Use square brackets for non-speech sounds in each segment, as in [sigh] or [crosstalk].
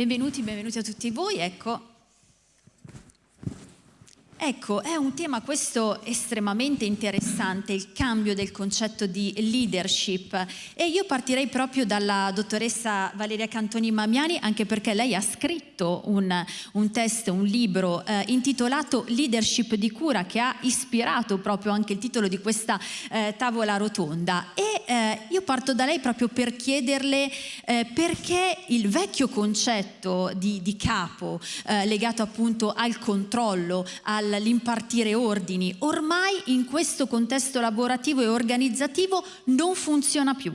Benvenuti, benvenuti a tutti voi. Ecco, Ecco, è un tema questo estremamente interessante, il cambio del concetto di leadership. E io partirei proprio dalla dottoressa Valeria Cantoni Mamiani anche perché lei ha scritto un, un test, un libro eh, intitolato Leadership di cura che ha ispirato proprio anche il titolo di questa eh, tavola rotonda. E eh, io parto da lei proprio per chiederle eh, perché il vecchio concetto di, di capo eh, legato appunto al controllo, al l'impartire ordini, ormai in questo contesto lavorativo e organizzativo non funziona più.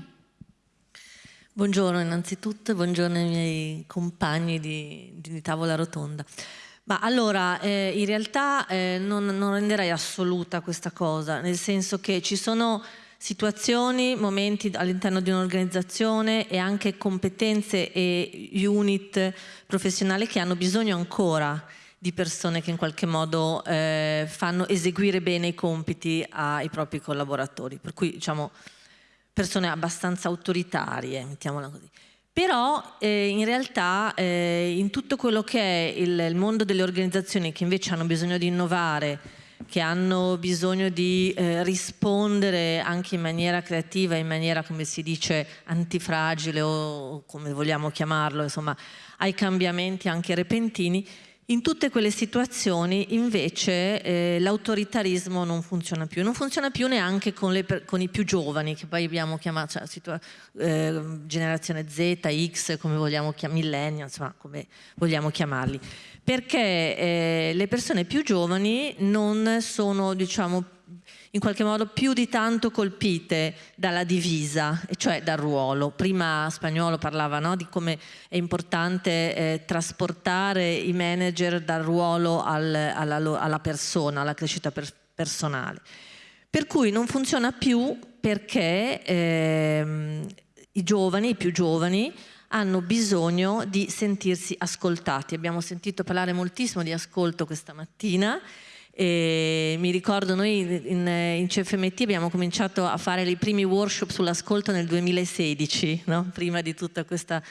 Buongiorno innanzitutto, buongiorno ai miei compagni di, di tavola rotonda. Ma allora, eh, in realtà eh, non, non renderei assoluta questa cosa, nel senso che ci sono situazioni, momenti all'interno di un'organizzazione e anche competenze e unit professionali che hanno bisogno ancora di persone che in qualche modo eh, fanno eseguire bene i compiti ai propri collaboratori, per cui diciamo persone abbastanza autoritarie, mettiamola così. Però eh, in realtà eh, in tutto quello che è il, il, mondo delle organizzazioni che invece hanno bisogno di innovare, che hanno bisogno di eh, rispondere anche in maniera creativa, in maniera come si dice antifragile o come vogliamo chiamarlo, insomma ai cambiamenti anche repentini, in tutte quelle situazioni invece eh, l'autoritarismo non funziona più, non funziona più neanche con, le, con, i più giovani che poi abbiamo chiamato cioè, eh, generazione Z, X, come vogliamo chiamarli, millennials, insomma come vogliamo chiamarli, perché eh, le persone più giovani non sono diciamo in qualche modo più di tanto colpite dalla divisa, cioè dal ruolo. Prima Spagnolo parlava no, di come è importante eh, trasportare i manager dal ruolo al, alla, alla, persona, alla crescita per, personale. Per cui non funziona più perché ehm, i giovani, i più giovani, hanno bisogno di sentirsi ascoltati. Abbiamo sentito parlare moltissimo di ascolto questa mattina e mi ricordo noi in, in, CFMT abbiamo cominciato a fare i primi workshop sull'ascolto nel 2016, no? prima di tutta questa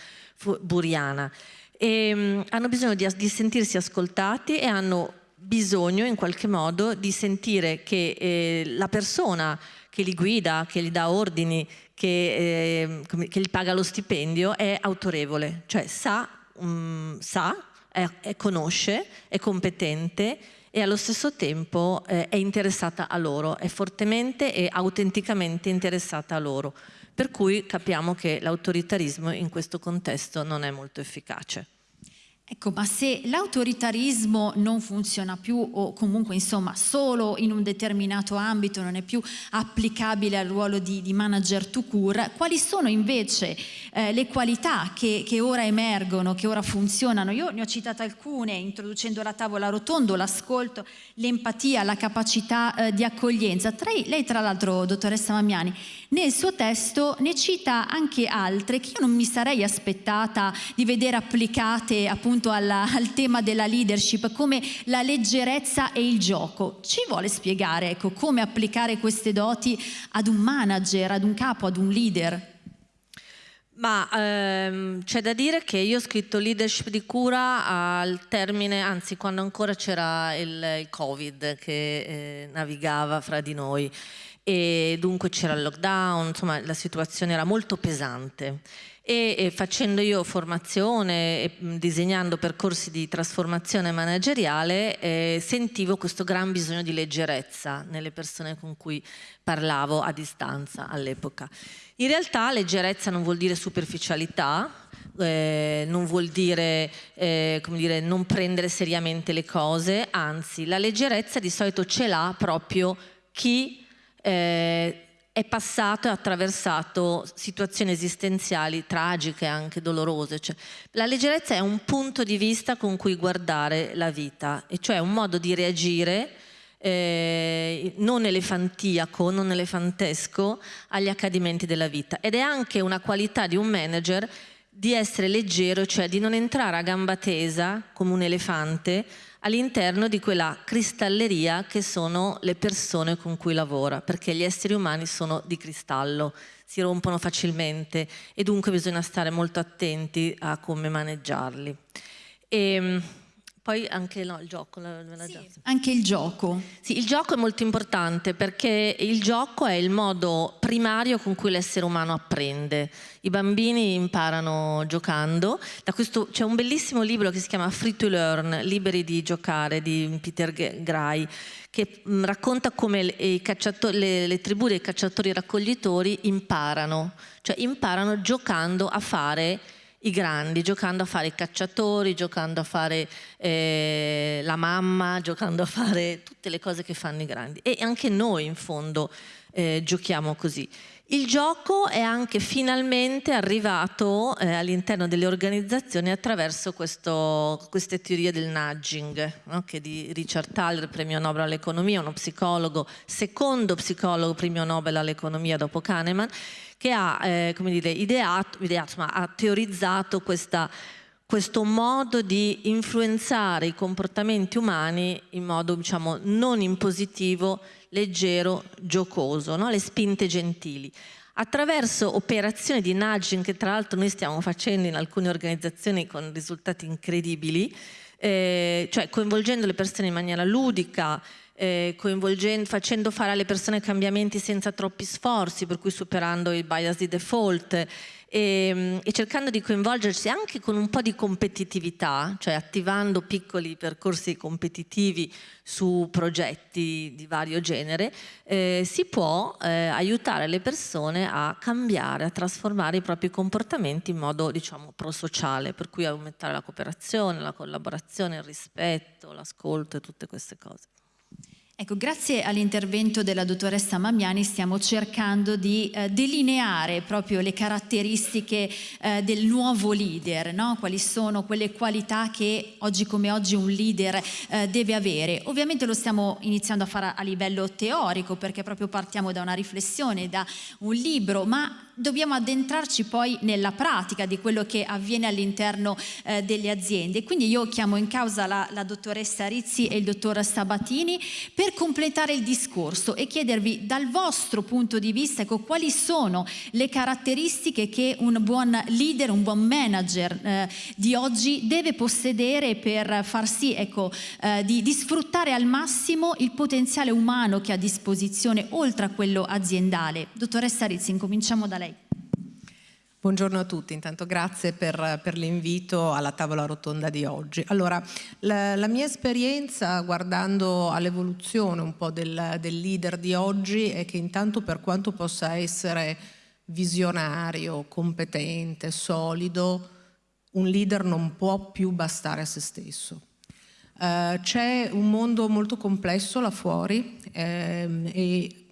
buriana. E, um, hanno bisogno di, di, sentirsi ascoltati e hanno bisogno in qualche modo di sentire che eh, la persona che li guida, che gli dà ordini, che, eh, che gli paga lo stipendio è autorevole, cioè sa, um, sa è, è conosce, è competente e allo stesso tempo eh, è interessata a loro, è fortemente e autenticamente interessata a loro. Per cui capiamo che l'autoritarismo in questo contesto non è molto efficace. Ecco, ma se l'autoritarismo non funziona più o comunque insomma solo in un determinato ambito non è più applicabile al ruolo di, di manager to cure, quali sono invece eh, le qualità che, che, ora emergono, che ora funzionano? Io ne ho citate alcune introducendo la tavola rotondo, l'ascolto, l'empatia, la capacità eh, di accoglienza. Tra, lei tra l'altro, dottoressa Mamiani, nel suo testo ne cita anche altre che io non mi sarei aspettata di vedere applicate appunto appunto alla, al tema della leadership, come la leggerezza e il gioco. Ci vuole spiegare ecco, come applicare queste doti ad un manager, ad un capo, ad un leader? Ma ehm, c'è da dire che io ho scritto leadership di cura al termine, anzi quando ancora c'era il, il, Covid che eh, navigava fra di noi e dunque c'era il lockdown, insomma la situazione era molto pesante e, facendo io formazione e disegnando percorsi di trasformazione manageriale eh, sentivo questo gran bisogno di leggerezza nelle persone con cui parlavo a distanza all'epoca. In realtà leggerezza non vuol dire superficialità, eh, non vuol dire, eh, dire, non prendere seriamente le cose, anzi la leggerezza di solito ce l'ha proprio chi eh, è passato e attraversato situazioni esistenziali tragiche, anche dolorose. Cioè, la leggerezza è un punto di vista con cui guardare la vita, e cioè un modo di reagire eh, non elefantiaco, non elefantesco agli accadimenti della vita. Ed è anche una qualità di un manager di essere leggero, cioè di non entrare a gamba tesa come un elefante all'interno di quella cristalleria che sono le persone con cui lavora, perché gli esseri umani sono di cristallo, si rompono facilmente e dunque bisogna stare molto attenti a come maneggiarli. E, ehm, poi anche no, il gioco. Sì, anche il gioco. Sì, il gioco è molto importante perché il gioco è il modo primario con cui l'essere umano apprende. I bambini imparano giocando. C'è un bellissimo libro che si chiama Free to Learn, Liberi di giocare, di Peter Gray, che mm, racconta come le, le tribù dei cacciatori raccoglitori imparano, cioè imparano giocando a fare i grandi, giocando a fare i cacciatori, giocando a fare eh, la mamma, giocando a fare tutte le cose che fanno i grandi. E anche noi in fondo eh, giochiamo così. Il gioco è anche finalmente arrivato eh, all'interno delle organizzazioni attraverso questo, queste teorie del nudging, no? che di Richard Thaler, premio Nobel all'economia, uno psicologo, secondo psicologo premio Nobel all'economia dopo Kahneman, che ha eh, dire, ideato, ideato ma ha teorizzato questa, questo modo di influenzare i comportamenti umani in modo diciamo, non impositivo, leggero, giocoso, no? le spinte gentili attraverso operazioni di nudging che tra l'altro noi stiamo facendo in alcune organizzazioni con risultati incredibili, eh, cioè coinvolgendo le persone in maniera ludica, eh, facendo fare alle persone cambiamenti senza troppi sforzi, per cui superando il bias di default e, ehm, e, cercando di coinvolgersi anche con un po' di competitività, cioè attivando piccoli percorsi competitivi su progetti di vario genere, eh, si può eh, aiutare le persone a cambiare, a trasformare i propri comportamenti in modo diciamo prosociale, per cui aumentare la cooperazione, la collaborazione, il rispetto, l'ascolto e tutte queste cose. Ecco, grazie all'intervento della dottoressa Mamiani stiamo cercando di eh, delineare proprio le caratteristiche eh, del nuovo leader, no? quali sono quelle qualità che oggi come oggi un leader eh, deve avere. Ovviamente lo stiamo iniziando a fare a livello teorico perché proprio partiamo da una riflessione, da un libro, ma dobbiamo addentrarci poi nella pratica di quello che avviene all'interno eh, delle aziende. Quindi io chiamo in causa la, la dottoressa Rizzi e il dottor Sabatini per completare il discorso e chiedervi dal vostro punto di vista ecco, quali sono le caratteristiche che un buon leader, un buon manager eh, di oggi deve possedere per far sì ecco, eh, di, di sfruttare al massimo il potenziale umano che ha a disposizione oltre a quello aziendale. Dottoressa Rizzi, incominciamo da lei. Buongiorno a tutti, intanto grazie per, per l'invito alla tavola rotonda di oggi. Allora, la, la mia esperienza guardando all'evoluzione un po' del, del leader di oggi è che intanto per quanto possa essere visionario, competente, solido, un leader non può più bastare a se stesso. Uh, c'è un mondo molto complesso là fuori ehm, e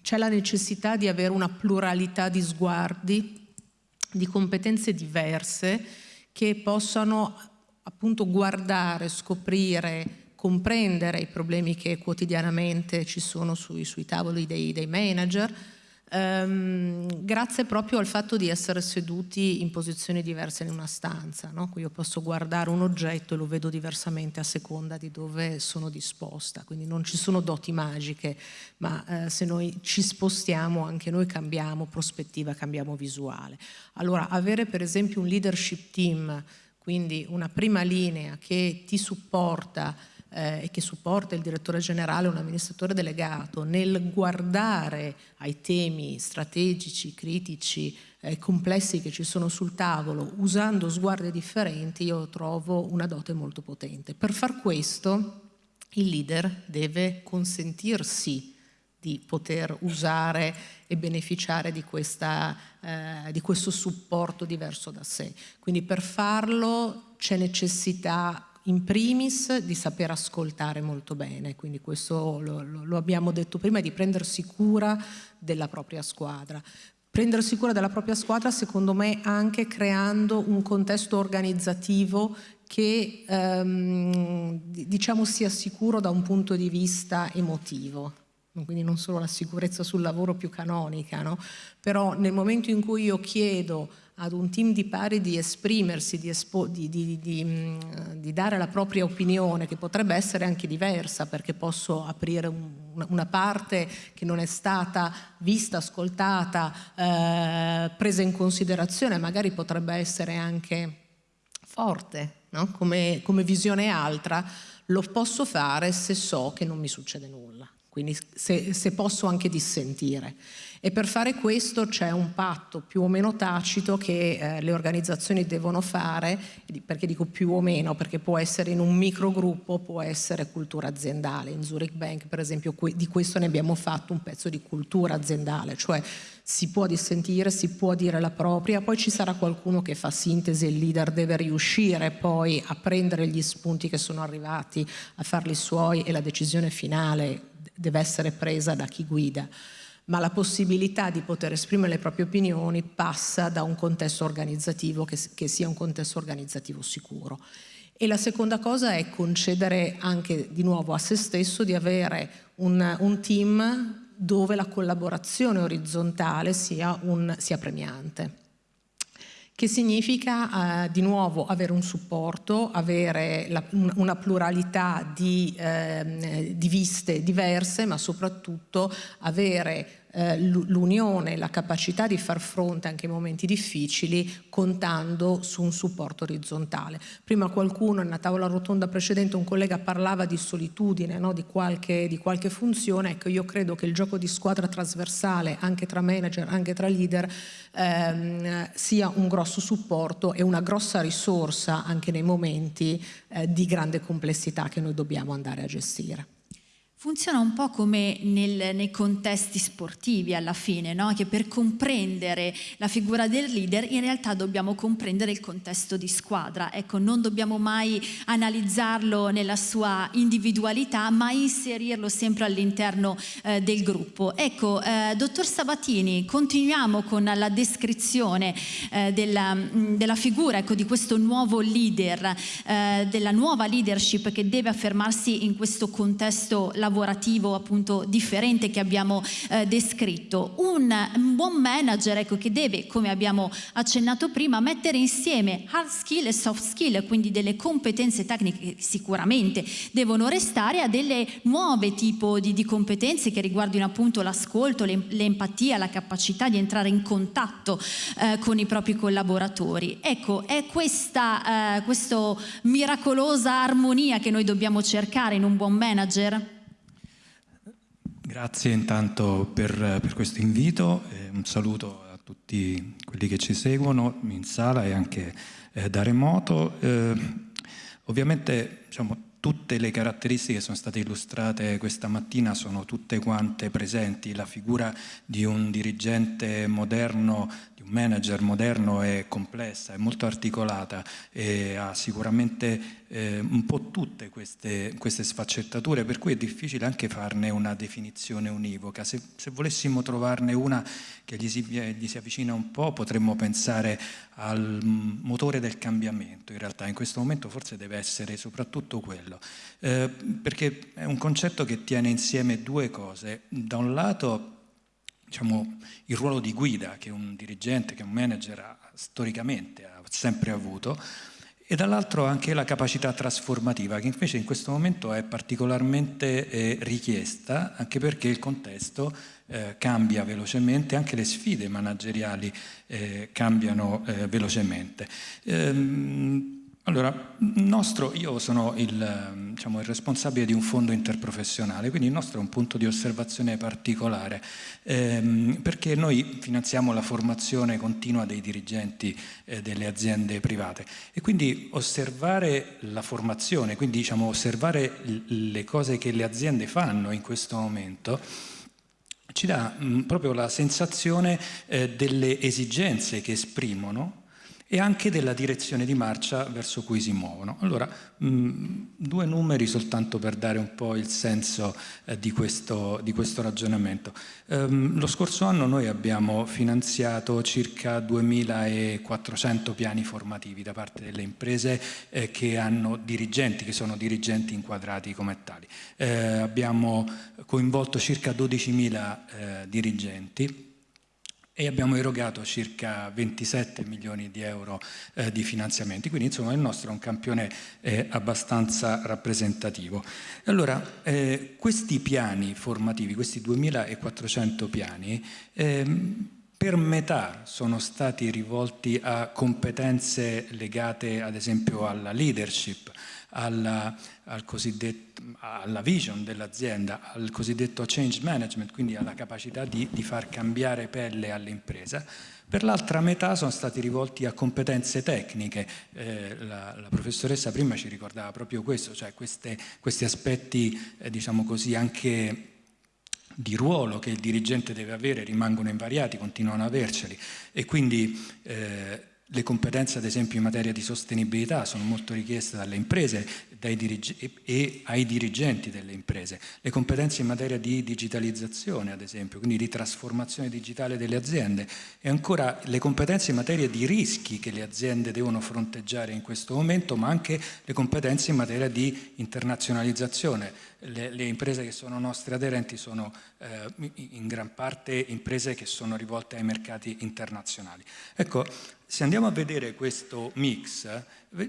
c'è la necessità di avere una pluralità di sguardi, di competenze diverse che possano appunto guardare, scoprire, comprendere i problemi che quotidianamente ci sono sui, sui tavoli dei, dei manager, ehm, grazie proprio al fatto di essere seduti in posizioni diverse in una stanza. No? Io posso guardare un oggetto e lo vedo diversamente a seconda di dove sono disposta, quindi non ci sono doti magiche, ma eh, se noi ci spostiamo anche noi cambiamo prospettiva, cambiamo visuale. Allora avere per esempio un leadership team, quindi una prima linea che ti supporta eh, e che supporta il direttore generale un amministratore delegato nel guardare ai temi strategici, critici, eh, complessi che ci sono sul tavolo usando sguardi differenti io trovo una dote molto potente. Per far questo il leader deve consentirsi di poter usare e beneficiare di, questa, eh, di questo supporto diverso da sé. Quindi per farlo c'è necessità in primis di saper ascoltare molto bene, quindi questo lo, lo, abbiamo detto prima, di prendersi cura della propria squadra. Prendersi cura della propria squadra secondo me anche creando un contesto organizzativo che ehm, diciamo sia sicuro da un punto di vista emotivo. quindi non solo la sicurezza sul lavoro più canonica, no? però nel momento in cui io chiedo ad un team di pari di esprimersi, di, di, di, di, dare la propria opinione, che potrebbe essere anche diversa, perché posso aprire un, una parte che non è stata vista, ascoltata, eh, presa in considerazione, magari potrebbe essere anche forte, no? come, come visione altra, lo posso fare se so che non mi succede nulla, quindi se, se posso anche dissentire. E per fare questo c'è un patto più o meno tacito che eh, le organizzazioni devono fare, perché dico più o meno, perché può essere in un microgruppo, può essere cultura aziendale. In Zurich Bank per esempio di questo ne abbiamo fatto un pezzo di cultura aziendale, cioè si può dissentire, si può dire la propria, poi ci sarà qualcuno che fa sintesi e il leader deve riuscire poi a prendere gli spunti che sono arrivati, a farli suoi e la decisione finale deve essere presa da chi guida ma la possibilità di poter esprimere le proprie opinioni passa da un contesto organizzativo che, che sia un contesto organizzativo sicuro. E la seconda cosa è concedere anche di nuovo a se stesso di avere un, un team dove la collaborazione orizzontale sia, un, sia premiante che significa eh, di nuovo avere un supporto, avere la, una pluralità di, eh, di, viste diverse, ma soprattutto avere eh, l'unione, la capacità di far fronte anche ai momenti difficili contando su un supporto orizzontale. Prima qualcuno, nella tavola rotonda precedente, un collega parlava di solitudine, no? di, qualche, di qualche funzione, ecco io credo che il gioco di squadra trasversale anche tra manager, anche tra leader, ehm, sia un grosso supporto e una grossa risorsa anche nei momenti eh, di grande complessità che noi dobbiamo andare a gestire. Funziona un po' come nel, nei contesti sportivi alla fine, no? che per comprendere la figura del leader in realtà dobbiamo comprendere il contesto di squadra. Ecco, non dobbiamo mai analizzarlo nella sua individualità, ma inserirlo sempre all'interno eh, del gruppo. Ecco, eh, dottor Sabatini, continuiamo con la descrizione eh, della, della, figura ecco, di questo nuovo leader, eh, della nuova leadership che deve affermarsi in questo contesto lavorativo lavorativo appunto differente che abbiamo eh, descritto. Un, un, buon manager ecco, che deve, come abbiamo accennato prima, mettere insieme hard skill e soft skill, quindi delle competenze tecniche che sicuramente devono restare a delle nuove tipo di, di competenze che riguardino appunto l'ascolto, l'empatia, la capacità di entrare in contatto eh, con i propri collaboratori. Ecco, è questa eh, miracolosa armonia che noi dobbiamo cercare in un buon manager? Grazie intanto per, per questo invito, eh, un saluto a tutti quelli che ci seguono in sala e anche eh, da remoto. Eh, ovviamente diciamo, tutte le caratteristiche che sono state illustrate questa mattina sono tutte quante presenti, la figura di un dirigente moderno un manager moderno è complessa, è molto articolata e ha sicuramente eh, un po' tutte queste, queste, sfaccettature, per cui è difficile anche farne una definizione univoca. Se, se volessimo trovarne una che gli si, gli si, avvicina un po', potremmo pensare al motore del cambiamento, in realtà in questo momento forse deve essere soprattutto quello, eh, perché è un concetto che tiene insieme due cose. Da un lato diciamo, il ruolo di guida che un dirigente, che un manager ha, storicamente ha sempre avuto e dall'altro anche la capacità trasformativa che invece in questo momento è particolarmente eh, richiesta anche perché il contesto eh, cambia velocemente, anche le sfide manageriali eh, cambiano eh, velocemente. Ehm, allora, nostro, io sono il, diciamo, il, responsabile di un fondo interprofessionale, quindi il nostro è un punto di osservazione particolare, ehm, perché noi finanziamo la formazione continua dei dirigenti eh, delle aziende private. E quindi osservare la formazione, quindi diciamo, osservare le cose che le aziende fanno in questo momento, ci dà mh, proprio la sensazione eh, delle esigenze che esprimono e anche della direzione di marcia verso cui si muovono. Allora, mh, due numeri soltanto per dare un po' il senso eh, di, questo, di, questo, ragionamento. Um, lo scorso anno noi abbiamo finanziato circa 2400 piani formativi da parte delle imprese eh, che hanno dirigenti, che sono dirigenti inquadrati come tali. Eh, abbiamo coinvolto circa 12.000 eh, dirigenti e abbiamo erogato circa 27 milioni di euro eh, di finanziamenti, quindi insomma il nostro è un campione eh, abbastanza rappresentativo. Allora, eh, questi piani formativi, questi 2400 piani, ehm, per metà sono stati rivolti a competenze legate ad esempio alla leadership, alla, al alla vision dell'azienda, al cosiddetto change management, quindi alla capacità di, di far cambiare pelle all'impresa. Per l'altra metà sono stati rivolti a competenze tecniche, eh, la, la, professoressa prima ci ricordava proprio questo, cioè queste, questi aspetti eh, diciamo così anche di ruolo che il dirigente deve avere rimangono invariati, continuano ad averceli e quindi eh, le competenze ad esempio in materia di sostenibilità sono molto richieste dalle imprese e ai dirigenti delle imprese. Le competenze in materia di digitalizzazione ad esempio, quindi di trasformazione digitale delle aziende e ancora le competenze in materia di rischi che le aziende devono fronteggiare in questo momento ma anche le competenze in materia di internazionalizzazione. Le, le imprese che sono nostre aderenti sono eh, in gran parte imprese che sono rivolte ai mercati internazionali. Ecco, se andiamo a vedere questo mix,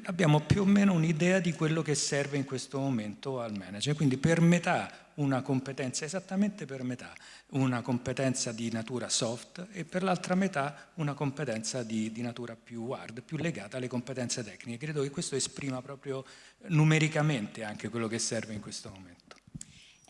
abbiamo più o meno un'idea di quello che serve in questo momento al manager, quindi per metà una competenza, esattamente per metà, una competenza di natura soft e per l'altra metà una competenza di, di, natura più hard, più legata alle competenze tecniche. Credo che questo esprima proprio numericamente anche quello che serve in questo momento.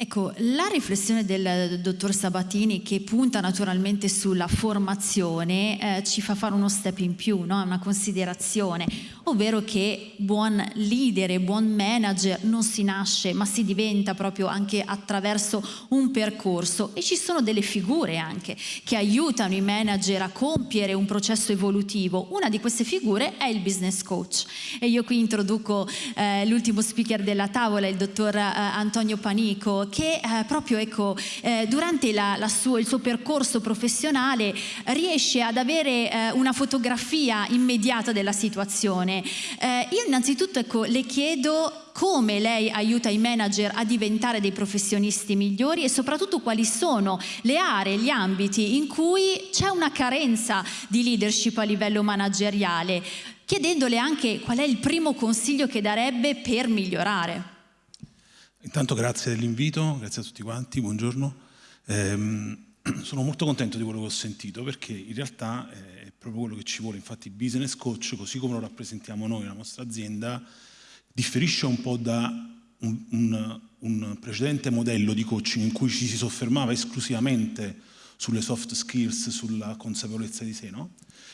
Ecco, la riflessione del dottor Sabatini che punta naturalmente sulla formazione eh, ci fa fare uno step in più, no? una considerazione, ovvero che buon leader buon manager non si nasce ma si diventa proprio anche attraverso un percorso e ci sono delle figure anche che aiutano i manager a compiere un processo evolutivo. Una di queste figure è il business coach e io qui introduco eh, l'ultimo speaker della tavola, il dottor eh, Antonio Panico che eh, proprio ecco, eh, durante la, la suo, il suo percorso professionale riesce ad avere eh, una fotografia immediata della situazione. Eh, io innanzitutto ecco, le chiedo come lei aiuta i manager a diventare dei professionisti migliori e soprattutto quali sono le aree, gli ambiti in cui c'è una carenza di leadership a livello manageriale, chiedendole anche qual è il primo consiglio che darebbe per migliorare. Intanto grazie dell'invito, grazie a tutti quanti, buongiorno. Eh, [clears throat] sono molto contento di quello che ho sentito perché in realtà eh, proprio quello che ci vuole, infatti il business coach, così come lo rappresentiamo noi, la nostra azienda, differisce un po' da un, un, un precedente modello di coaching in cui ci si soffermava esclusivamente sulle soft skills, sulla consapevolezza di sé. No?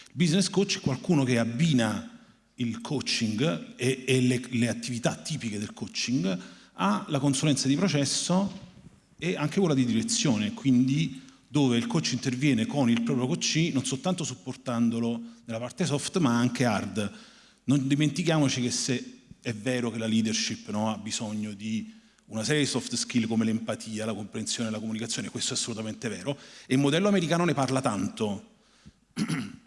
Il business coach è qualcuno che abbina il coaching e, e le, le attività tipiche del coaching ha la consulenza di processo e anche quella di direzione, quindi dove il coach interviene con il proprio coach non soltanto supportandolo nella parte soft ma anche hard. Non dimentichiamoci che se è vero che la leadership no, ha bisogno di una serie di soft skill come l'empatia, la comprensione, la comunicazione, questo è assolutamente vero, e il modello americano ne parla tanto. [clears throat]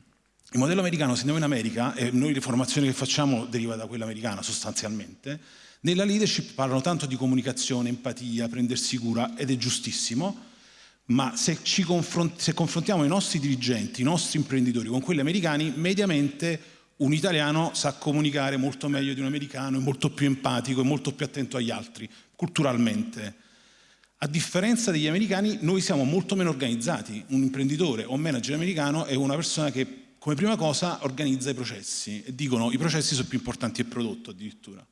Il modello americano, se andiamo in America, e noi le formazioni che facciamo deriva da quella americana sostanzialmente, nella leadership parlano tanto di comunicazione, empatia, prendersi cura ed è giustissimo, ma se, confront se confrontiamo i nostri dirigenti, i nostri imprenditori con quelli americani, mediamente un italiano sa comunicare molto meglio di un americano, è molto più empatico, è molto più attento agli altri, culturalmente. A differenza degli americani, noi siamo molto meno organizzati. Un imprenditore o un manager americano è una persona che come prima cosa organizza i processi e dicono i processi sono più importanti del prodotto addirittura.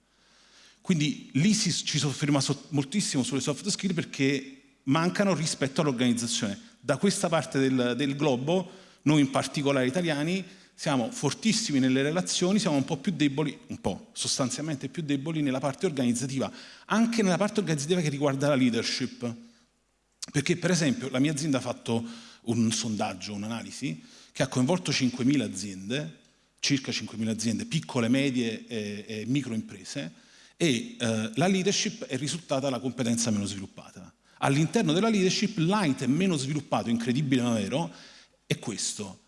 Quindi lì ci sofferma so, moltissimo sulle soft skill perché mancano rispetto all'organizzazione. Da questa parte del, del globo, noi in particolare italiani, siamo fortissimi nelle relazioni, siamo un po' più deboli, un po', sostanzialmente più deboli nella parte organizzativa, anche nella parte organizzativa che riguarda la leadership. Perché per esempio la mia azienda ha fatto un sondaggio, un'analisi, che ha coinvolto 5.000 aziende, circa 5.000 aziende, piccole, medie e, e microimprese, e eh, la leadership è risultata la competenza meno sviluppata. All'interno della leadership l'item meno sviluppato, incredibile ma vero, è questo.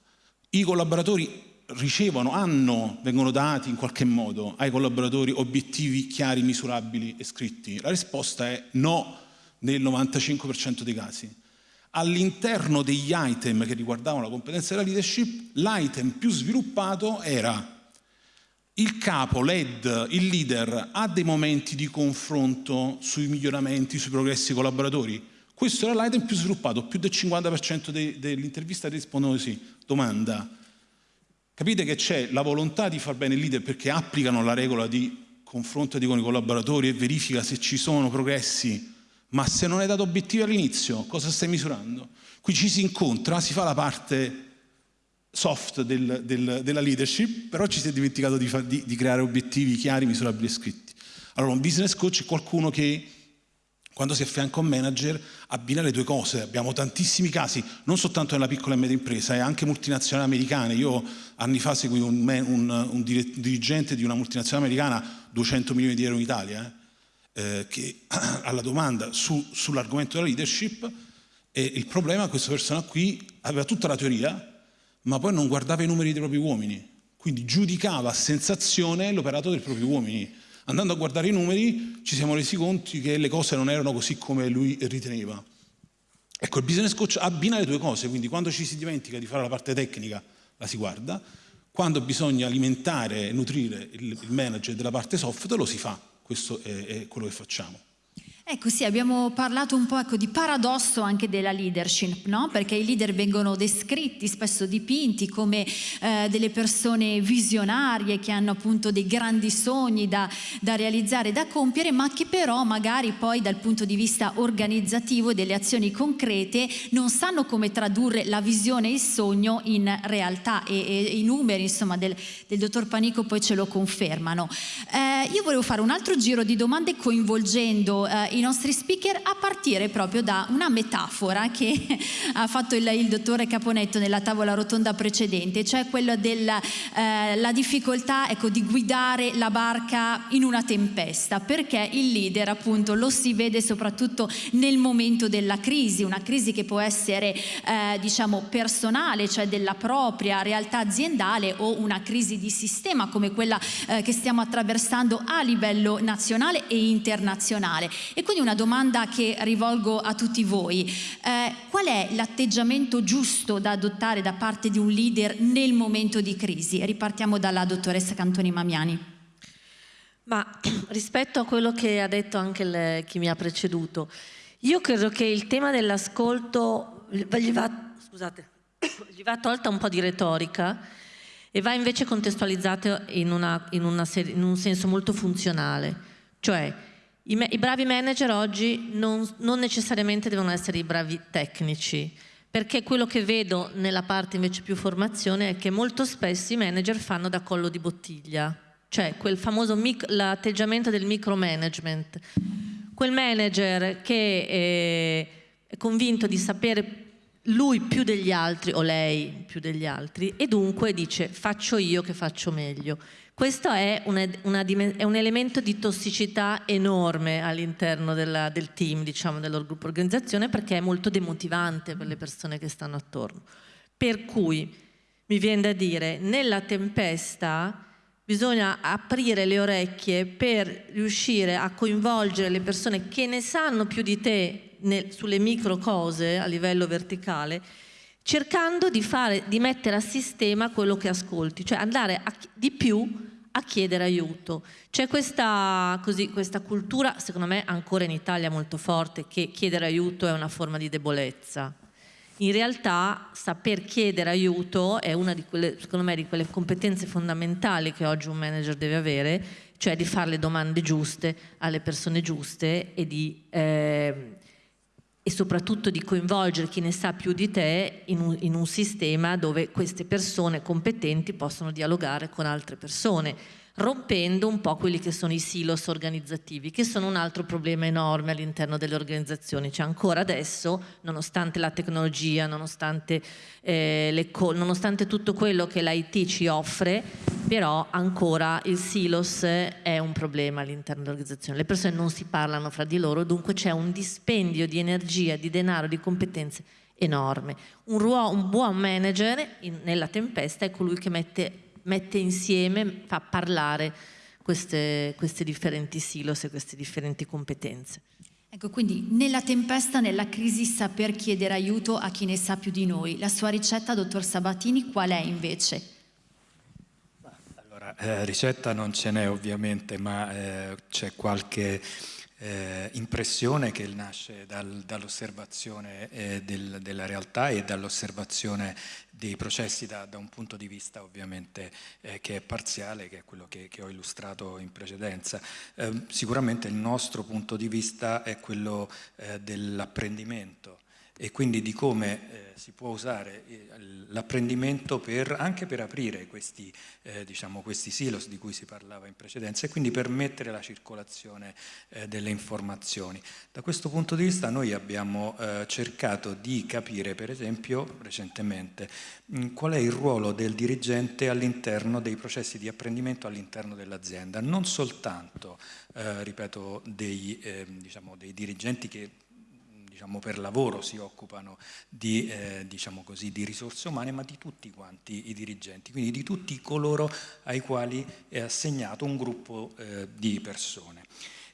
I collaboratori ricevono, hanno, vengono dati in qualche modo ai collaboratori obiettivi chiari, misurabili e scritti? La risposta è no nel 95% dei casi. All'interno degli item che riguardavano la competenza della leadership, l'item più sviluppato era il capo, l'ED, il leader, ha dei momenti di confronto sui miglioramenti, sui progressi collaboratori? Questo era l'item più sviluppato, più del 50% de, dell'intervista rispondono sì. Domanda, capite che c'è la volontà di far bene il leader perché applicano la regola di confronto con i collaboratori e verifica se ci sono progressi, ma se non hai dato obiettivi all'inizio, cosa stai misurando? Qui ci si incontra, si fa la parte soft del, del, della leadership, però ci si è dimenticato di, fa, di, di, creare obiettivi chiari, misurabili e scritti. Allora un business coach è qualcuno che quando si affianca a un manager abbina le due cose. Abbiamo tantissimi casi, non soltanto nella piccola e media impresa, è anche multinazionali americane. Io anni fa seguì un, un, un dirigente di una multinazionale americana, 200 milioni di euro in Italia, eh, eh, che [clears throat] alla domanda su, sull'argomento della leadership, e il problema è che questa persona qui aveva tutta la teoria, ma poi non guardava i numeri dei propri uomini, quindi giudicava a sensazione l'operato dei propri uomini. Andando a guardare i numeri ci siamo resi conto che le cose non erano così come lui riteneva. Ecco, il business coach abbina le due cose, quindi quando ci si dimentica di fare la parte tecnica la si guarda, quando bisogna alimentare e nutrire il, manager della parte software lo si fa, questo è quello che facciamo. Ecco sì, abbiamo parlato un po' ecco, di paradosso anche della leadership, no? perché i leader vengono descritti, spesso dipinti come eh, delle persone visionarie che hanno appunto dei grandi sogni da, da, realizzare, da compiere, ma che però magari poi dal punto di vista organizzativo e delle azioni concrete non sanno come tradurre la visione e il sogno in realtà e, e i numeri insomma, del, del, dottor Panico poi ce lo confermano. Eh, io volevo fare un altro giro di domande coinvolgendo eh, i nostri speaker a partire proprio da una metafora che [laughs] ha fatto il, il dottore Caponetto nella tavola rotonda precedente, cioè quella della eh, difficoltà ecco, di guidare la barca in una tempesta, perché il leader appunto lo si vede soprattutto nel momento della crisi, una crisi che può essere eh, diciamo personale, cioè della propria realtà aziendale o una crisi di sistema come quella eh, che stiamo attraversando a livello nazionale e internazionale. E quindi una domanda che rivolgo a tutti voi. Eh, qual è l'atteggiamento giusto da adottare da parte di un leader nel momento di crisi? Ripartiamo dalla dottoressa Cantoni Mamiani. Ma [clears throat] rispetto a quello che ha detto anche le, chi mi ha preceduto, io credo che il tema dell'ascolto gli [clears throat] gli va tolta un po' di retorica e va invece contestualizzato in, una, in, una, in un senso molto funzionale, cioè i, I, bravi manager oggi non, non necessariamente devono essere i bravi tecnici, perché quello che vedo nella parte invece più formazione è che molto spesso i manager fanno da collo di bottiglia, cioè quel famoso l'atteggiamento del micromanagement. Quel manager che è, è convinto di sapere lui più degli altri o lei più degli altri e dunque dice faccio io che faccio meglio. Questo è, una, una, è un elemento di tossicità enorme all'interno del team, diciamo, del gruppo organizzazione, perché è molto demotivante per le persone che stanno attorno. Per cui mi viene da dire, nella tempesta bisogna aprire le orecchie per riuscire a coinvolgere le persone che ne sanno più di te nel, sulle micro cose a livello verticale cercando di, fare, di mettere a sistema quello che ascolti, cioè andare a, di più a chiedere aiuto. C'è questa, questa cultura, secondo me ancora in Italia molto forte, che chiedere aiuto è una forma di debolezza. In realtà saper chiedere aiuto è una di quelle, secondo me, di quelle competenze fondamentali che oggi un manager deve avere, cioè di fare le domande giuste alle persone giuste e di eh, e soprattutto di coinvolgere chi ne sa più di te in un, in un, sistema dove queste persone competenti possono dialogare con altre persone. rompendo un po' quelli che sono i silos organizzativi, che sono un altro problema enorme all'interno delle organizzazioni. Cioè ancora adesso, nonostante la tecnologia, nonostante, eh, nonostante tutto quello che l'IT ci offre, però ancora il silos è un problema all'interno dell'organizzazione. Le persone non si parlano fra di loro, dunque c'è un dispendio di energia, di denaro, di competenze enorme. Un, ruolo, un buon manager in, nella tempesta è colui che mette mette insieme, fa parlare queste, queste differenti silos e queste differenti competenze. Ecco, quindi nella tempesta, nella crisi, saper chiedere aiuto a chi ne sa più di noi. La sua ricetta, dottor Sabatini, qual è invece? Eh, ricetta non ce n'è ovviamente, ma eh, c'è qualche eh, impressione che nasce dal, dall'osservazione eh, del, della realtà e dall'osservazione dei processi da, da, un punto di vista ovviamente eh, che è parziale, che è quello che, che ho illustrato in precedenza. Ehm, sicuramente il nostro punto di vista è quello dell'apprendimento e quindi di come eh, si può usare eh, l'apprendimento anche per aprire questi, eh, diciamo, questi, silos di cui si parlava in precedenza e quindi permettere la circolazione eh, delle informazioni. Da questo punto di vista noi abbiamo eh, cercato di capire per esempio recentemente mh, qual è il ruolo del dirigente all'interno dei processi di apprendimento all'interno dell'azienda, non soltanto, eh, ripeto, dei, diciamo, dei dirigenti che diciamo, per lavoro si occupano di, eh, diciamo così, di, risorse umane, ma di tutti quanti i dirigenti, quindi di tutti coloro ai quali è assegnato un gruppo eh, di persone.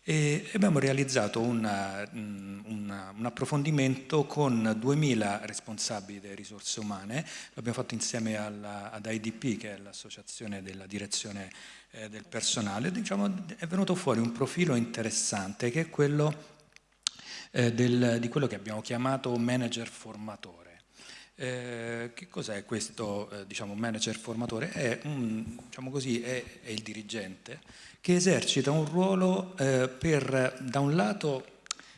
E abbiamo realizzato una, una, un approfondimento con 2000 responsabili delle risorse umane, l'abbiamo fatto insieme alla, ad IDP che è l'associazione della direzione eh, del personale, diciamo, è venuto fuori un profilo interessante che è quello eh, del, di quello che abbiamo chiamato manager formatore. Eh, che cos'è questo eh, diciamo, manager formatore? È, un, diciamo così, è, è, il dirigente che esercita un ruolo eh, per da un lato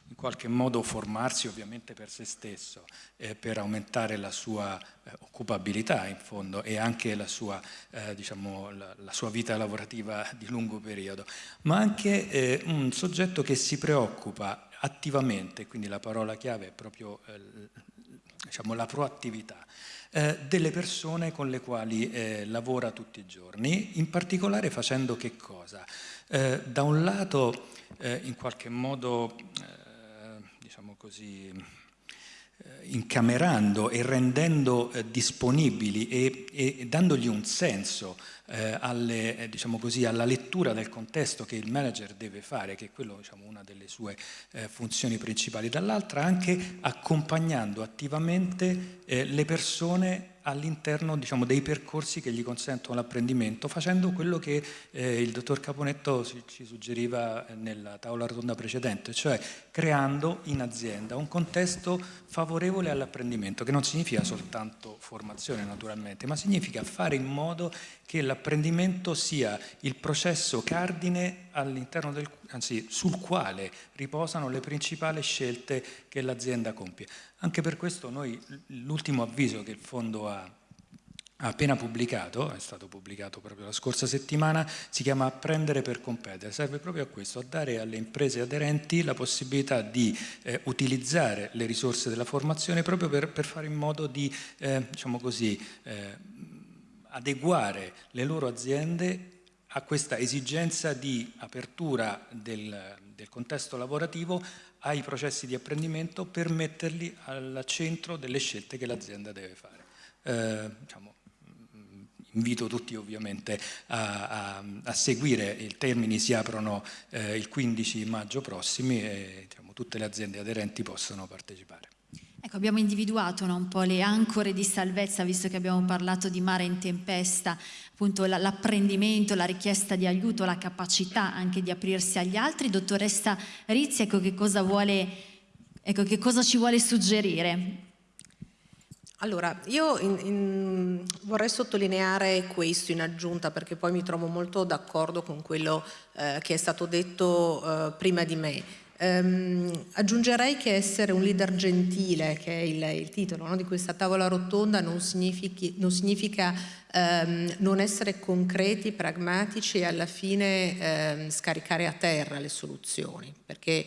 in qualche modo formarsi ovviamente per se stesso, eh, per aumentare la sua eh, occupabilità in fondo e anche la sua, eh, diciamo, la, la sua, vita lavorativa di lungo periodo, ma anche un soggetto che si preoccupa attivamente, quindi la parola chiave è proprio eh, diciamo, la proattività, eh, delle persone con le quali lavora tutti i giorni, in particolare facendo che cosa? da un lato in qualche modo diciamo così, eh, incamerando e rendendo eh, disponibili e, e, dandogli un senso eh, alle, eh, diciamo così, alla lettura del contesto che il manager deve fare, che è quello diciamo, una delle sue eh, funzioni principali, dall'altra anche accompagnando attivamente eh, le persone all'interno diciamo, dei percorsi che gli consentono l'apprendimento, facendo quello che eh, il dottor Caponetto ci, suggeriva nella tavola rotonda precedente, cioè creando in azienda un contesto favorevole all'apprendimento, che non significa soltanto formazione naturalmente, ma significa fare in modo che l'apprendimento sia il processo cardine all'interno del, anzi sul quale riposano le principali scelte che l'azienda compie. Anche per questo noi l'ultimo avviso che il fondo ha, appena pubblicato, è stato pubblicato proprio la scorsa settimana, si chiama Apprendere per competere, serve proprio a questo, a dare alle imprese aderenti la possibilità di eh, utilizzare le risorse della formazione proprio per, per fare in modo di, eh, diciamo così, eh, adeguare le loro aziende a questa esigenza di apertura del, del contesto lavorativo ai processi di apprendimento per metterli al centro delle scelte che l'azienda deve fare. Eh, diciamo, invito tutti ovviamente a, a, a, seguire, i termini si aprono eh, il 15 maggio prossimi e diciamo, tutte le aziende aderenti possono partecipare. Ecco, abbiamo individuato no, un po' le ancore di salvezza, visto che abbiamo parlato di mare in tempesta, appunto l'apprendimento, la richiesta di aiuto, la capacità anche di aprirsi agli altri. Dottoressa Rizzi, ecco che cosa, vuole, ecco che cosa ci vuole suggerire? Allora, io in, in, vorrei sottolineare questo in aggiunta perché poi mi trovo molto d'accordo con quello eh, che è stato detto eh, prima di me. Um, aggiungerei che essere un leader gentile, che è il, il titolo no, di questa tavola rotonda, non, non significa um, non essere concreti, pragmatici e alla fine um, scaricare a terra le soluzioni, perché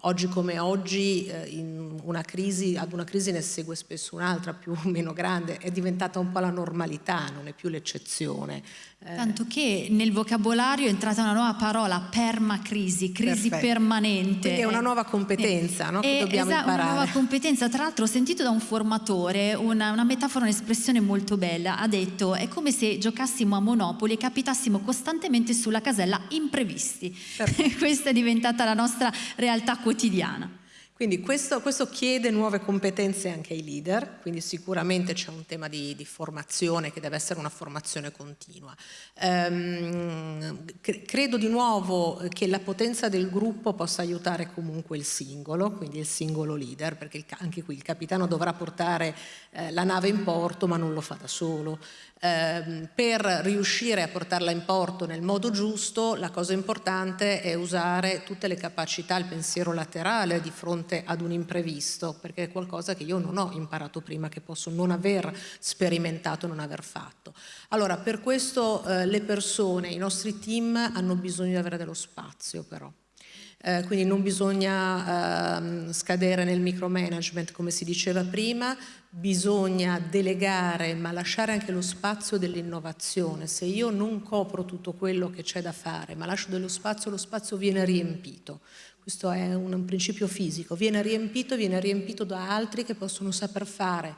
oggi come oggi uh, una crisi, ad una crisi ne segue spesso un'altra più o meno grande, è diventata un po' la normalità, non è più l'eccezione. Eh. Tanto che nel vocabolario è entrata una nuova parola, permacrisi, crisi Perfetto. permanente. Quindi è una nuova competenza eh, no? che dobbiamo esatto, imparare. una nuova competenza. Tra l'altro ho sentito da un formatore una, una metafora, un'espressione molto bella. Ha detto è come se giocassimo a Monopoli e capitassimo costantemente sulla casella imprevisti. [laughs] Questa è diventata la nostra realtà quotidiana. Quindi questo, questo, chiede nuove competenze anche ai leader, quindi sicuramente c'è un tema di, di, formazione che deve essere una formazione continua. Ehm, credo di nuovo che la potenza del gruppo possa aiutare comunque il singolo, quindi il singolo leader, perché il, anche qui il capitano dovrà portare eh, la nave in porto ma non lo fa da solo. Eh, per riuscire a portarla in porto nel modo giusto, la cosa importante è usare tutte le capacità, il pensiero laterale di fronte ad un imprevisto, perché è qualcosa che io non ho imparato prima, che posso non aver sperimentato, non aver fatto. Allora, per questo eh, le persone, i nostri team hanno bisogno di avere dello spazio però. Eh, quindi non bisogna eh, scadere nel micromanagement come si diceva prima, bisogna delegare ma lasciare anche lo spazio dell'innovazione. Se io non copro tutto quello che c'è da fare ma lascio dello spazio, lo spazio viene riempito. Questo è un, un principio fisico, viene riempito, viene riempito da altri che possono saper fare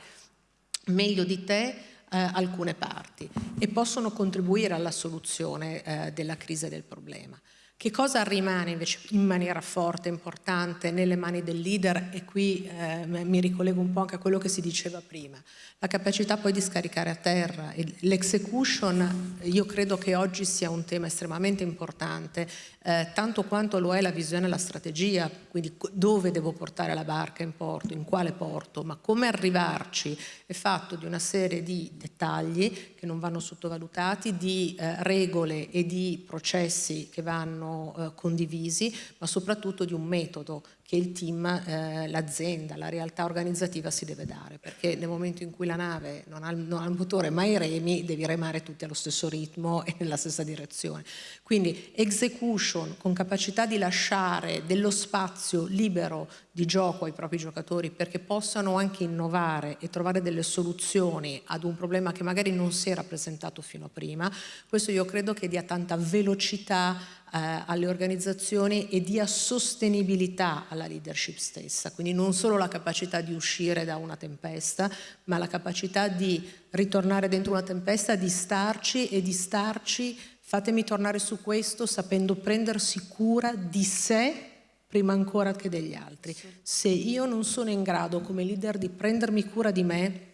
meglio di te eh, alcune parti e possono contribuire alla soluzione eh, della crisi del problema. Che cosa rimane invece in maniera forte, importante nelle mani del leader? E qui eh, mi ricollego un po' anche a quello che si diceva prima, la capacità poi di scaricare a terra, l'execution io credo che oggi sia un tema estremamente importante, eh, tanto quanto lo è la visione e la strategia, quindi dove devo portare la barca in porto, in quale porto, ma come arrivarci è fatto di una serie di dettagli che non vanno sottovalutati, di eh, regole e di processi che vanno eh, condivisi, ma soprattutto di un metodo che il team, eh, l'azienda, la realtà organizzativa si deve dare, perché nel momento in cui la nave non ha, non ha il motore ma i remi, devi remare tutti allo stesso ritmo e nella stessa direzione. Quindi execution con capacità di lasciare dello spazio libero di gioco ai propri giocatori perché possano anche innovare e trovare delle soluzioni ad un problema che magari non si era presentato fino a prima, questo io credo che dia tanta velocità eh, alle organizzazioni e dia sostenibilità alla leadership stessa, quindi non solo la capacità di uscire da una tempesta, ma la capacità di ritornare dentro una tempesta, di starci e di starci, fatemi tornare su questo, sapendo prendersi cura di sé prima ancora che degli altri. Se io non sono in grado come leader di prendermi cura di me,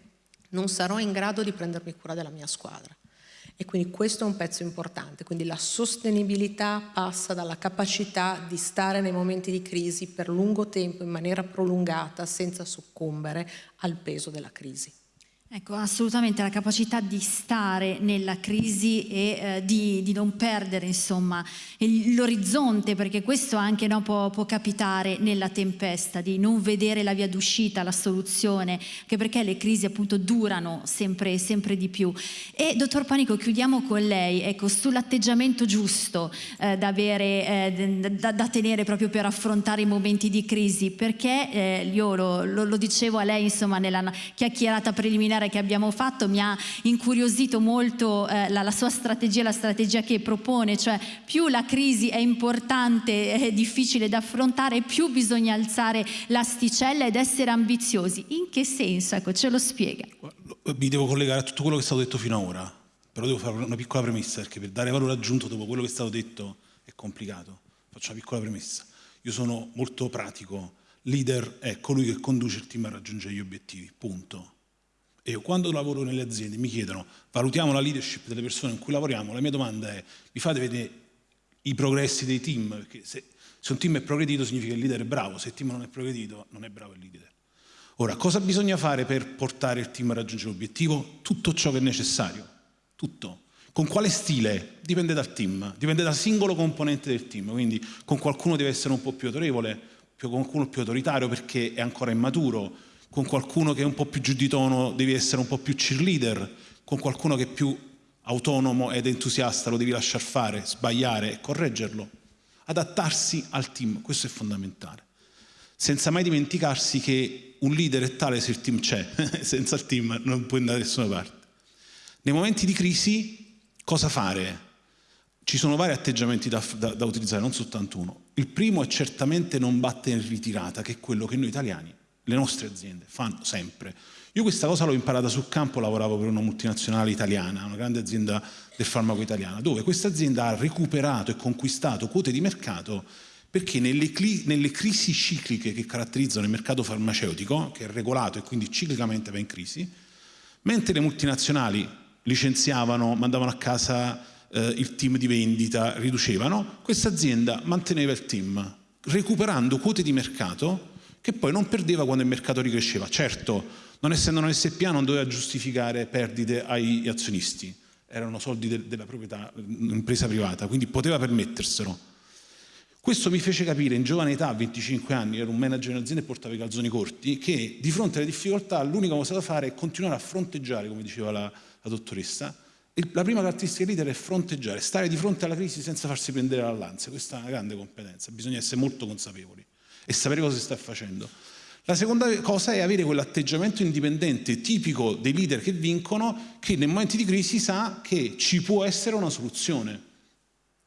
non sarò in grado di prendermi cura della mia squadra. E quindi questo è un pezzo importante, quindi la sostenibilità passa dalla capacità di stare nei momenti di crisi per lungo tempo in maniera prolungata senza soccombere al peso della crisi. Ecco, assolutamente la capacità di stare nella crisi e eh, di, di, non perdere l'orizzonte, perché questo anche no, può, può, capitare nella tempesta, di non vedere la via d'uscita, la soluzione, anche perché le crisi appunto durano sempre, sempre di più. E dottor Panico, chiudiamo con lei, ecco, sull'atteggiamento giusto eh, da, avere, eh, da, da, tenere proprio per affrontare i momenti di crisi, perché eh, io lo, lo, lo dicevo a lei insomma nella chiacchierata preliminare che abbiamo fatto mi ha incuriosito molto eh, la, la, sua strategia, la strategia che propone, cioè più la crisi è importante, è difficile da affrontare, più bisogna alzare l'asticella ed essere ambiziosi. In che senso? Ecco, ce lo spiega. Mi devo collegare a tutto quello che è stato detto fino ad ora, però devo fare una piccola premessa perché per dare valore aggiunto dopo quello che è stato detto è complicato. Faccio una piccola premessa. Io sono molto pratico, leader è colui che conduce il team a raggiungere gli obiettivi, punto. Io quando lavoro nelle aziende mi chiedono, valutiamo la leadership delle persone con cui lavoriamo, la mia domanda è, vi fate vedere i progressi dei team? Perché se, se un team è progredito significa che il leader è bravo, se il team non è progredito non è bravo il leader. Ora, cosa bisogna fare per portare il team a raggiungere l'obiettivo? Tutto ciò che è necessario, tutto. Con quale stile? Dipende dal team, dipende dal singolo componente del team, quindi con qualcuno deve essere un po' più autorevole, con qualcuno più autoritario perché è ancora immaturo, con qualcuno che è un po' più giù di tono devi essere un po' più cheerleader, con qualcuno che è più autonomo ed entusiasta lo devi lasciar fare, sbagliare e correggerlo. Adattarsi al team, questo è fondamentale. Senza mai dimenticarsi che un leader è tale se il team c'è, [laughs] senza il team non puoi andare da nessuna parte. Nei momenti di crisi Cosa fare? Ci sono vari atteggiamenti da, da, da, utilizzare, non soltanto uno. Il primo è certamente non battere in ritirata, che è quello che noi italiani, le nostre aziende, fanno sempre. Io questa cosa l'ho imparata sul campo, lavoravo per una multinazionale italiana, una grande azienda del farmaco italiana, dove questa azienda ha recuperato e conquistato quote di mercato perché nelle, nelle crisi cicliche che caratterizzano il mercato farmaceutico, che è regolato e quindi ciclicamente va in crisi, mentre le multinazionali licenziavano, mandavano a casa eh, il team di vendita, riducevano, questa azienda manteneva il team, recuperando quote di mercato che poi non perdeva quando il mercato ricresceva. Certo, non essendo una SPA non doveva giustificare perdite ai azionisti, erano soldi de della proprietà, impresa privata, quindi poteva permetterselo. Questo mi fece capire in giovane età, a 25 anni, ero un manager in azienda e portavo i calzoni corti, che di fronte alle difficoltà l'unica cosa da fare è continuare a fronteggiare, come diceva la, la dottoressa, la prima caratteristica leader è fronteggiare, stare di fronte alla crisi senza farsi prendere dall'ansia. Questa è una grande competenza, bisogna essere molto consapevoli e sapere cosa si sta facendo. La seconda cosa è avere quell'atteggiamento indipendente tipico dei leader che vincono, che nei momenti di crisi sa che ci può essere una soluzione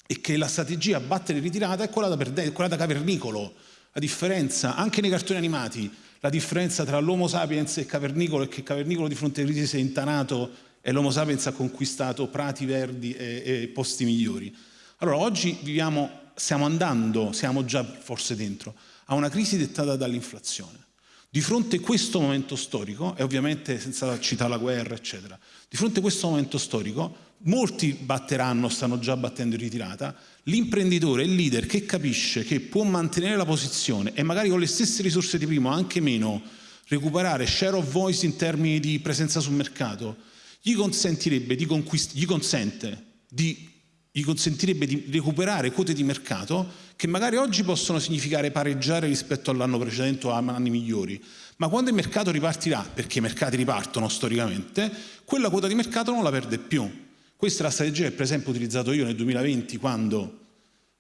e che la strategia battere ritirata è quella da, perdere, quella da cavernicolo. La differenza, anche nei cartoni animati, la differenza tra l'Homo sapiens e cavernicolo è che cavernicolo di fronte alle crisi si è intanato e l'Homo sapiens ha conquistato prati verdi e, e posti migliori. Allora oggi viviamo, stiamo andando, siamo già forse dentro, a una crisi dettata dall'inflazione. Di fronte a questo momento storico, e ovviamente senza citare la guerra, eccetera, di fronte a questo momento storico, molti batteranno, stanno già battendo in ritirata, l'imprenditore, il leader che capisce che può mantenere la posizione e magari con le stesse risorse di prima, anche meno, recuperare share of voice in termini di presenza sul mercato, gli consentirebbe di, gli consente di, gli consentirebbe di recuperare quote di mercato che magari oggi possono significare pareggiare rispetto all'anno precedente o a anni migliori, ma quando il mercato ripartirà, perché i mercati ripartono storicamente, quella quota di mercato non la perde più. Questa è la strategia che per esempio ho utilizzato io nel 2020 quando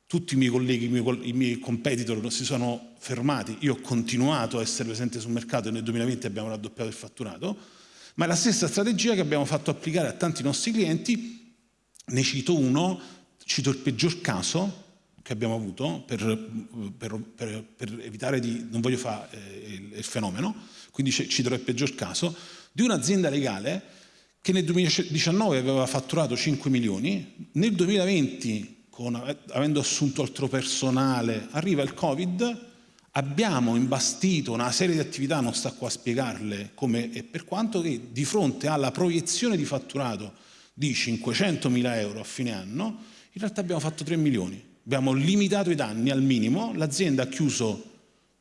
tutti i miei colleghi, i miei, competitor si sono fermati, io ho continuato a essere presente sul mercato e nel 2020 abbiamo raddoppiato il fatturato, ma è la stessa strategia che abbiamo fatto applicare a tanti nostri clienti, ne cito uno, cito il peggior caso che abbiamo avuto per, per, per, per evitare di, non voglio fare eh, il, il, fenomeno, quindi citerò il peggior caso, di un'azienda legale che nel 2019 aveva fatturato 5 milioni, nel 2020, con, avendo assunto altro personale, arriva il Covid, abbiamo imbastito una serie di attività, non sta qua a spiegarle come e per quanto, che di fronte alla proiezione di fatturato di 500 mila euro a fine anno, in realtà abbiamo fatto 3 milioni. Abbiamo limitato i danni al minimo, l'azienda ha chiuso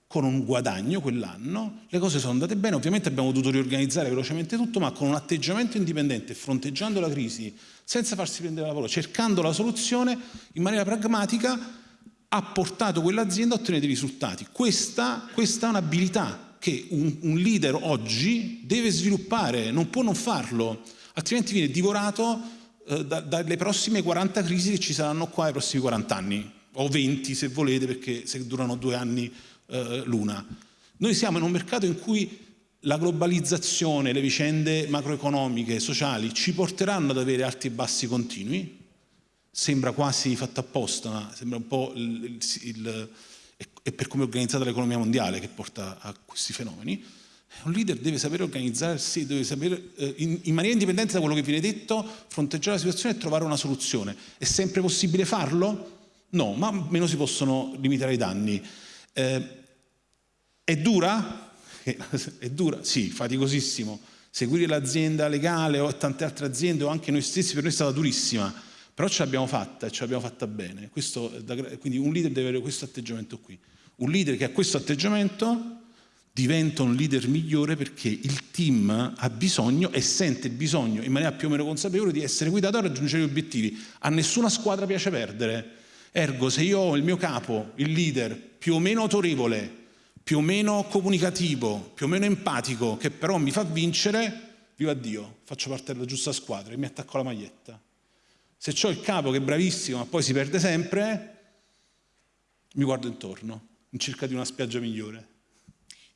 con un guadagno quell'anno, le cose sono andate bene, ovviamente abbiamo dovuto riorganizzare velocemente tutto, ma con un atteggiamento indipendente, fronteggiando la crisi, senza farsi prendere la lavoro, cercando la soluzione in maniera pragmatica, ha portato quell'azienda a ottenere dei risultati. Questa, questa è un'abilità che un, un, leader oggi deve sviluppare, non può non farlo, altrimenti viene divorato eh, da, dalle prossime 40 crisi che ci saranno qua nei prossimi 40 anni, o 20 se volete, perché se durano due anni eh, l'una. Noi siamo in un mercato in cui la globalizzazione, le vicende macroeconomiche, sociali ci porteranno ad avere alti e bassi continui, sembra quasi fatta apposta, ma sembra un po' il, il, il, è per come è organizzata l'economia mondiale che porta a questi fenomeni. Un leader deve sapere organizzarsi, deve sapere eh, in, maniera indipendente da quello che viene detto, fronteggiare la situazione e trovare una soluzione. È sempre possibile farlo? No, ma meno si possono limitare i danni. Eh, è dura? [laughs] È dura? Sì, faticosissimo. Seguire l'azienda legale o tante altre aziende o anche noi stessi per noi è stata durissima però ce l'abbiamo fatta e ce l'abbiamo fatta bene. Questo, quindi un leader deve avere questo atteggiamento qui. Un leader che ha questo atteggiamento diventa un leader migliore perché il team ha bisogno e sente il bisogno in maniera più o meno consapevole di essere guidato a raggiungere gli obiettivi. A nessuna squadra piace perdere. Ergo, se io ho il mio capo, il leader, più o meno autorevole, più o meno comunicativo, più o meno empatico, che però mi fa vincere, viva Dio, faccio parte della giusta squadra e mi attacco alla maglietta. Se ho il capo che è bravissimo ma poi si perde sempre, mi guardo intorno, in cerca di una spiaggia migliore.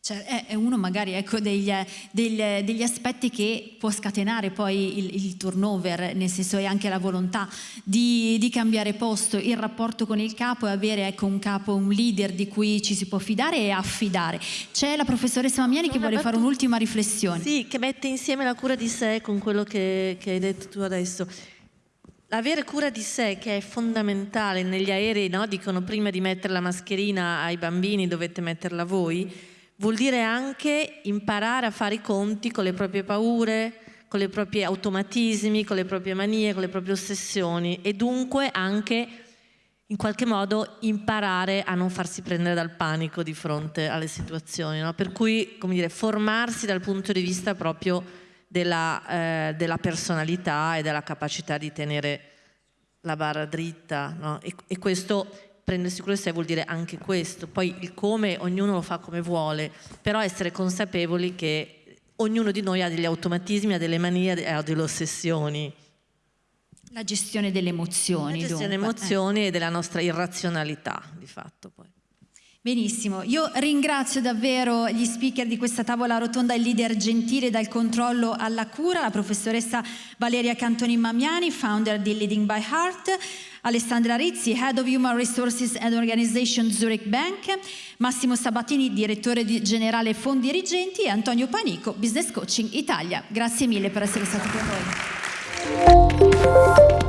Cioè, è uno magari ecco, degli, degli, degli, aspetti che può scatenare poi il, il, turnover, nel senso è anche la volontà di, di, cambiare posto, il rapporto con il capo e avere ecco, un capo, un leader di cui ci si può fidare e affidare. C'è la professoressa Mamiani che vuole fare un'ultima riflessione. Sì, che mette insieme la cura di sé con quello che, che hai detto tu adesso. Avere cura di sé che è fondamentale negli aerei, no? dicono prima di mettere la mascherina ai bambini dovete metterla voi, vuol dire anche imparare a fare i conti con le proprie paure, con i propri automatismi, con le proprie manie, con le proprie ossessioni e dunque anche in qualche modo imparare a non farsi prendere dal panico di fronte alle situazioni. No? Per cui, come dire, formarsi dal punto di vista proprio della, eh, della personalità e della capacità di tenere la barra dritta. No? E, e questo prendersi cura di sé vuol dire anche questo, poi il come ognuno lo fa come vuole, però essere consapevoli che ognuno di noi ha degli automatismi, ha delle manie, ha delle ossessioni. La gestione delle emozioni. La gestione delle emozioni eh. e della nostra irrazionalità, di fatto poi. Benissimo, io ringrazio davvero gli speaker di questa tavola rotonda, il leader gentile dal controllo alla cura, la professoressa Valeria Cantoni Mamiani, founder di Leading by Heart, Alessandra Rizzi, Head of Human Resources and Organization Zurich Bank, Massimo Sabatini, direttore generale Fondi Dirigenti e Antonio Panico, Business Coaching Italia. Grazie mille per essere stati con noi.